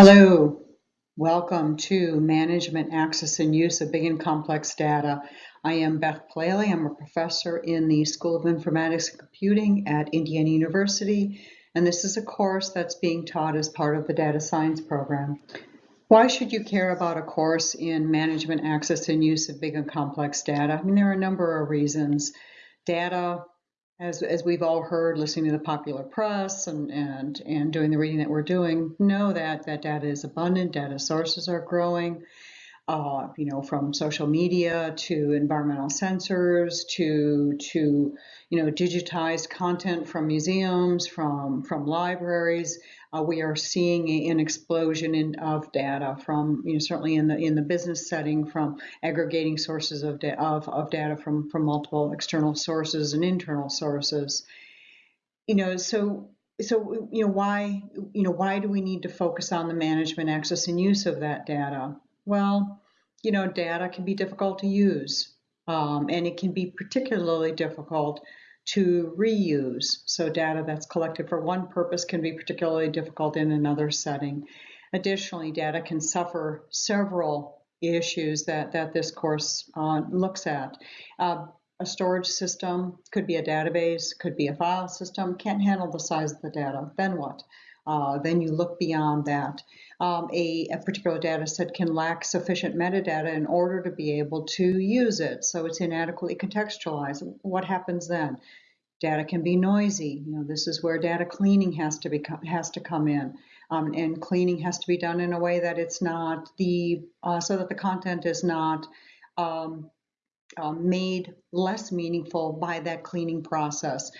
Hello, welcome to Management Access and Use of Big and Complex Data. I am Beth Plale. I'm a professor in the School of Informatics and Computing at Indiana University, and this is a course that's being taught as part of the data science program. Why should you care about a course in management access and use of big and complex data? I mean, there are a number of reasons. Data as, as we've all heard listening to the popular press and, and, and doing the reading that we're doing, know that that data is abundant, data sources are growing, uh, you know, from social media to environmental sensors to, to you know, digitized content from museums, from, from libraries. Uh, we are seeing an explosion in, of data from, you know, certainly in the in the business setting, from aggregating sources of, da of, of data from, from multiple external sources and internal sources. You know, so so you know why you know why do we need to focus on the management, access, and use of that data? Well, you know, data can be difficult to use, um, and it can be particularly difficult to reuse. So data that's collected for one purpose can be particularly difficult in another setting. Additionally, data can suffer several issues that, that this course uh, looks at. Uh, a storage system could be a database, could be a file system, can't handle the size of the data. Then what? Uh, then you look beyond that. Um, a, a, particular data set can lack sufficient metadata in order to be able to use it. So it's inadequately contextualized. What happens then? Data can be noisy. You know, this is where data cleaning has to be has to come in, um, and cleaning has to be done in a way that it's not the uh, so that the content is not um, uh, made less meaningful by that cleaning process.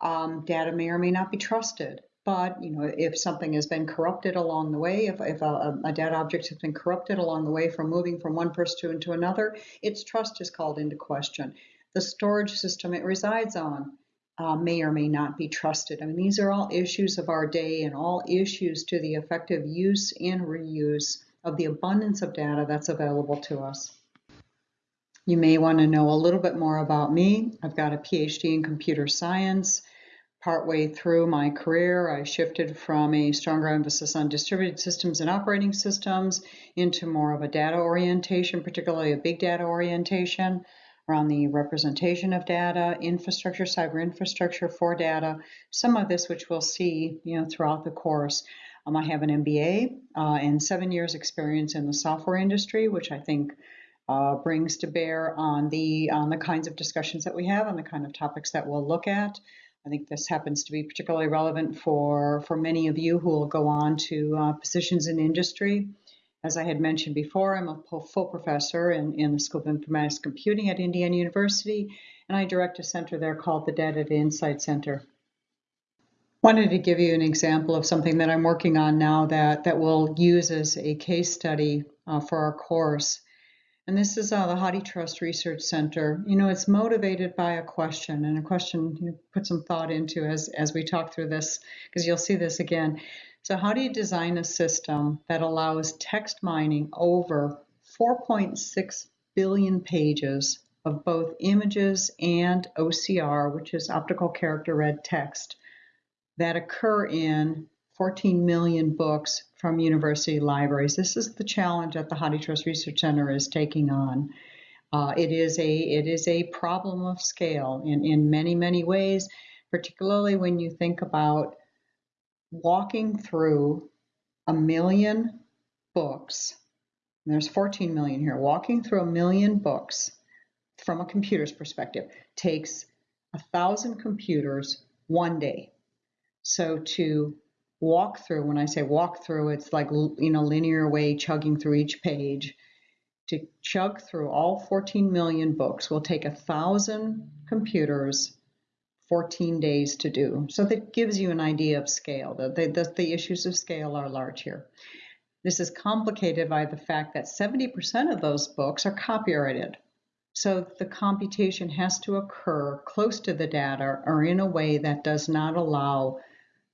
Um, data may or may not be trusted. But you know, if something has been corrupted along the way, if, if a, a, data object has been corrupted along the way from moving from one person to another, its trust is called into question. The storage system it resides on uh, may or may not be trusted. I mean, these are all issues of our day and all issues to the effective use and reuse of the abundance of data that's available to us. You may want to know a little bit more about me. I've got a PhD in computer science partway through my career, I shifted from a stronger emphasis on distributed systems and operating systems into more of a data orientation, particularly a big data orientation around the representation of data, infrastructure, cyber infrastructure for data, some of this which we'll see you know, throughout the course. Um, I have an MBA uh, and seven years experience in the software industry, which I think uh, brings to bear on the, on the kinds of discussions that we have and the kind of topics that we'll look at. I think this happens to be particularly relevant for, for many of you who will go on to uh, positions in industry. As I had mentioned before, I'm a full professor in, in the School of Informatics Computing at Indiana University, and I direct a center there called the Data Insight Center. Wanted to give you an example of something that I'm working on now that, that we'll use as a case study uh, for our course. And this is uh, the HathiTrust Research Center. You know, it's motivated by a question, and a question you put some thought into as, as we talk through this, because you'll see this again. So how do you design a system that allows text mining over 4.6 billion pages of both images and OCR, which is optical character read text, that occur in 14 million books from university libraries. This is the challenge that the HathiTrust Research Center is taking on. Uh, it is a it is a problem of scale in, in many, many ways, particularly when you think about walking through a million books. There's 14 million here. Walking through a million books from a computer's perspective takes a thousand computers one day. So to walk through, when I say walk through, it's like, you know, linear way chugging through each page. To chug through all 14 million books will take a thousand computers 14 days to do. So that gives you an idea of scale. The, the, the issues of scale are large here. This is complicated by the fact that 70% of those books are copyrighted. So the computation has to occur close to the data or in a way that does not allow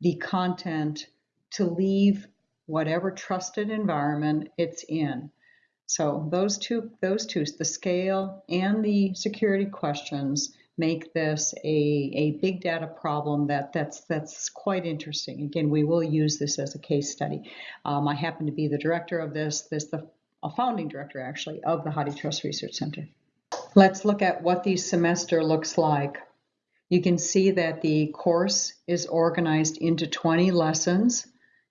the content to leave whatever trusted environment it's in. So those two, those two, the scale and the security questions make this a, a big data problem that that's that's quite interesting. Again, we will use this as a case study. Um, I happen to be the director of this, this the a founding director actually of the HathiTrust Research Center. Let's look at what the semester looks like. You can see that the course is organized into 20 lessons.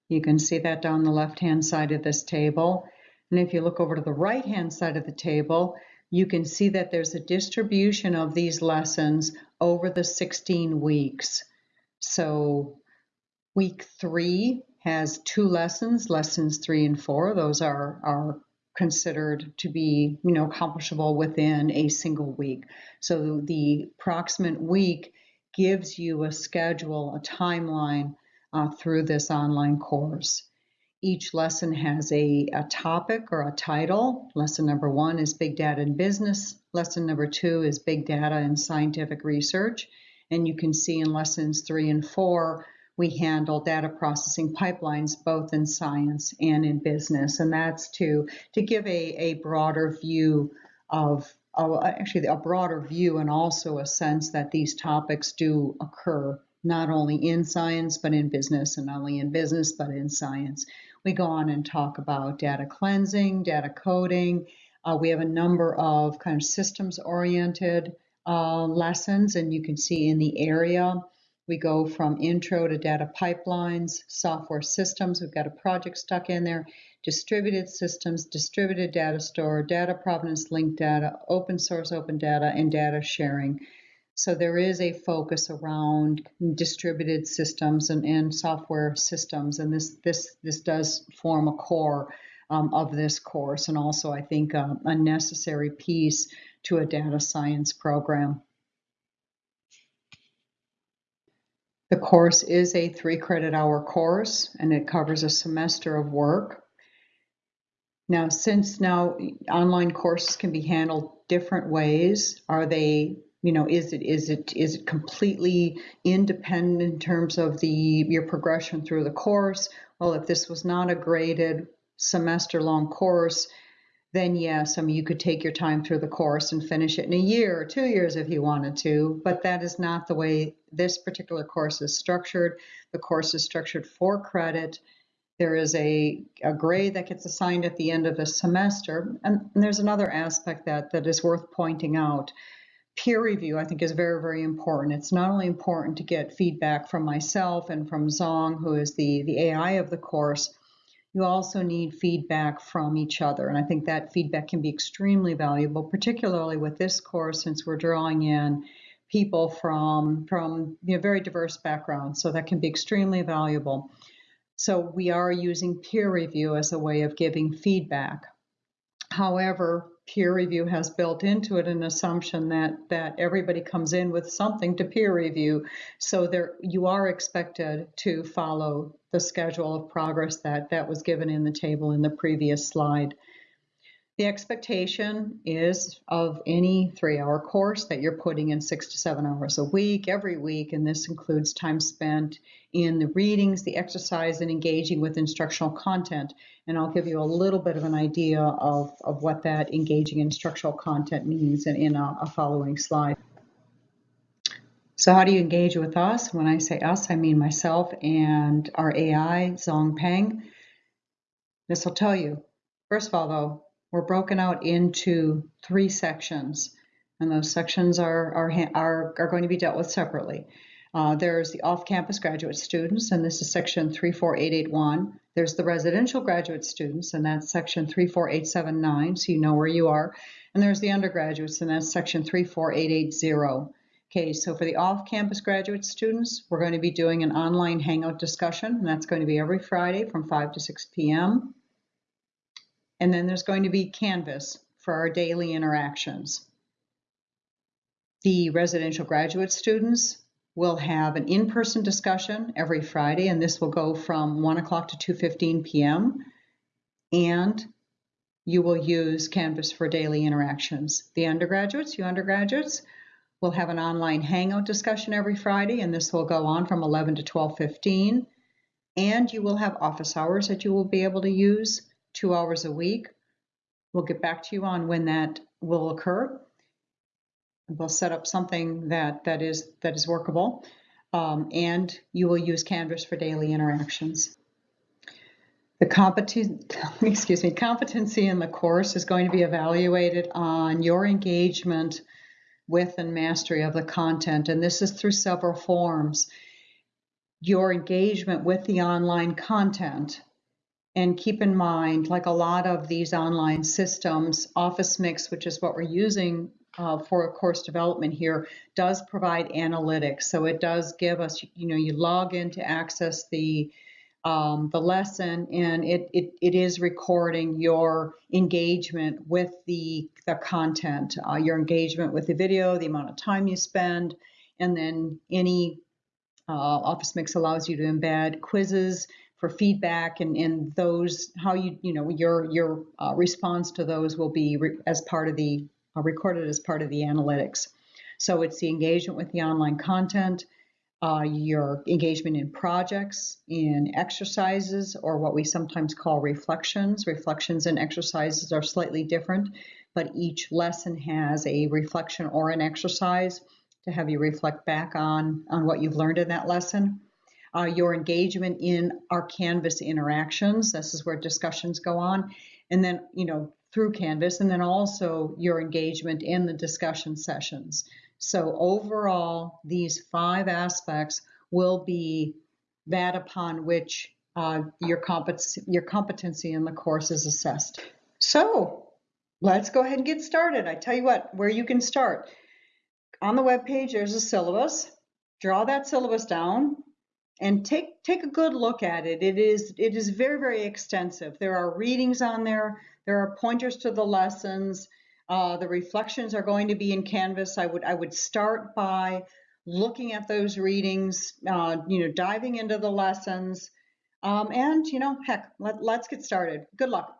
You can see that down the left-hand side of this table. And if you look over to the right-hand side of the table, you can see that there's a distribution of these lessons over the 16 weeks. So week three has two lessons, lessons three and four. Those are, are considered to be, you know, accomplishable within a single week. So the proximate week gives you a schedule, a timeline uh, through this online course. Each lesson has a, a topic or a title. Lesson number one is Big Data in Business. Lesson number two is Big Data in Scientific Research. And you can see in lessons three and four, we handle data processing pipelines both in science and in business. And that's to, to give a, a broader view of, of actually a broader view and also a sense that these topics do occur not only in science but in business and not only in business but in science. We go on and talk about data cleansing, data coding. Uh, we have a number of kind of systems oriented uh, lessons, and you can see in the area we go from intro to data pipelines, software systems. We've got a project stuck in there, distributed systems, distributed data store, data provenance linked data, open source open data, and data sharing. So there is a focus around distributed systems and, and software systems, and this this this does form a core um, of this course, and also I think a, a necessary piece to a data science program. The course is a three credit hour course, and it covers a semester of work. Now, since now online courses can be handled different ways, are they you know is it is it is it completely independent in terms of the your progression through the course well if this was not a graded semester long course then yes i mean you could take your time through the course and finish it in a year or two years if you wanted to but that is not the way this particular course is structured. The course is structured for credit. There is a, a grade that gets assigned at the end of the semester and, and there's another aspect that that is worth pointing out. Peer review, I think, is very, very important. It's not only important to get feedback from myself and from Zong, who is the, the AI of the course, you also need feedback from each other. And I think that feedback can be extremely valuable, particularly with this course, since we're drawing in people from, from you know, very diverse backgrounds. So that can be extremely valuable. So we are using peer review as a way of giving feedback. However, peer review has built into it an assumption that that everybody comes in with something to peer review so there you are expected to follow the schedule of progress that that was given in the table in the previous slide the expectation is of any three hour course that you're putting in six to seven hours a week, every week, and this includes time spent in the readings, the exercise, and engaging with instructional content. And I'll give you a little bit of an idea of, of what that engaging instructional content means in, in a, a following slide. So how do you engage with us? When I say us, I mean myself and our AI, Zong Peng. This will tell you. First of all, though, we're broken out into three sections, and those sections are, are, are, are going to be dealt with separately. Uh, there's the off-campus graduate students, and this is section 34881. There's the residential graduate students, and that's section 34879, so you know where you are. And there's the undergraduates, and that's section 34880. Okay, so for the off-campus graduate students, we're going to be doing an online hangout discussion, and that's going to be every Friday from 5 to 6 p.m. And then there's going to be Canvas for our daily interactions. The residential graduate students will have an in-person discussion every Friday, and this will go from 1 o'clock to 2.15 p.m. And you will use Canvas for daily interactions. The undergraduates, you undergraduates, will have an online hangout discussion every Friday, and this will go on from 11 to 12.15. And you will have office hours that you will be able to use two hours a week. We'll get back to you on when that will occur. we'll set up something that, that is that is workable, um, and you will use Canvas for daily interactions. The competency, excuse me, competency in the course is going to be evaluated on your engagement with and mastery of the content, and this is through several forms. Your engagement with the online content, and keep in mind, like a lot of these online systems, Office Mix, which is what we're using uh, for course development here, does provide analytics. So it does give us, you know, you log in to access the um, the lesson and it, it, it is recording your engagement with the, the content, uh, your engagement with the video, the amount of time you spend, and then any uh, Office Mix allows you to embed quizzes for feedback and, and those how you you know your your uh, response to those will be as part of the uh, recorded as part of the analytics. So it's the engagement with the online content, uh, your engagement in projects, in exercises, or what we sometimes call reflections. Reflections and exercises are slightly different, but each lesson has a reflection or an exercise to have you reflect back on, on what you've learned in that lesson uh, your engagement in our Canvas interactions. This is where discussions go on. And then, you know, through Canvas, and then also your engagement in the discussion sessions. So overall, these five aspects will be that upon which uh, your, compet- your competency in the course is assessed. So let's go ahead and get started. I tell you what, where you can start. On the web page, there's a syllabus. Draw that syllabus down, and take take a good look at it. It is it is very very extensive. There are readings on there. There are pointers to the lessons. Uh, the reflections are going to be in Canvas. I would I would start by looking at those readings. Uh, you know, diving into the lessons, um, and you know, heck, let, let's get started. Good luck.